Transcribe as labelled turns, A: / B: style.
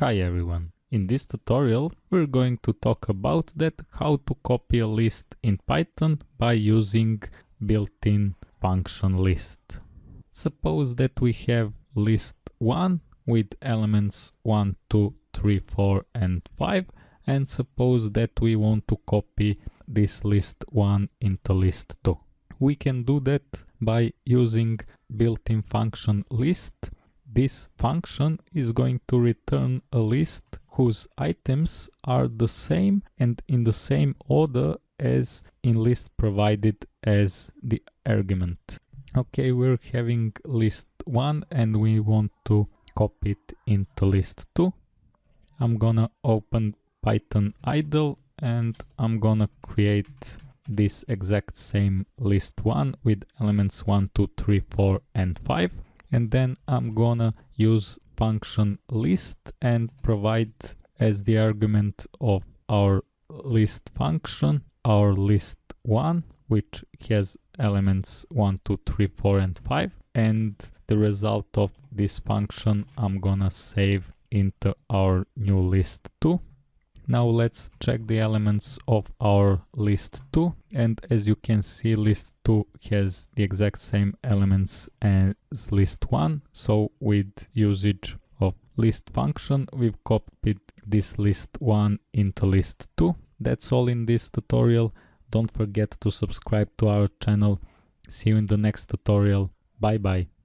A: Hi everyone. In this tutorial we're going to talk about that how to copy a list in Python by using built-in function list. Suppose that we have list 1 with elements 1, 2, 3, 4 and 5 and suppose that we want to copy this list 1 into list 2. We can do that by using built-in function list this function is going to return a list whose items are the same and in the same order as in list provided as the argument. Okay, we're having list 1 and we want to copy it into list 2. I'm gonna open Python IDLE and I'm gonna create this exact same list 1 with elements 1, 2, 3, 4 and 5 and then I'm gonna use function list and provide as the argument of our list function our list 1 which has elements 1 2 3 4 and 5 and the result of this function I'm gonna save into our new list 2 now let's check the elements of our list 2 and as you can see list 2 has the exact same elements as list 1 so with usage of list function we've copied this list 1 into list 2. That's all in this tutorial. Don't forget to subscribe to our channel. See you in the next tutorial. Bye bye.